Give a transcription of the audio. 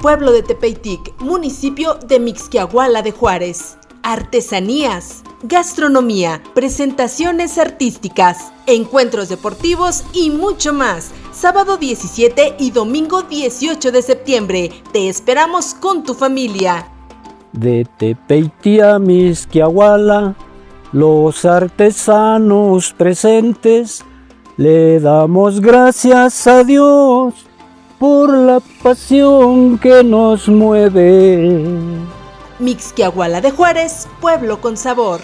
pueblo de Tepeitic, municipio de Mixquiahuala de Juárez. Artesanías, gastronomía, presentaciones artísticas, encuentros deportivos y mucho más. Sábado 17 y domingo 18 de septiembre. Te esperamos con tu familia. De Tepeití a Mixquiahuala, los artesanos presentes, le damos gracias a Dios por la pasión que nos mueve. Mixquiahuala de Juárez, pueblo con sabor.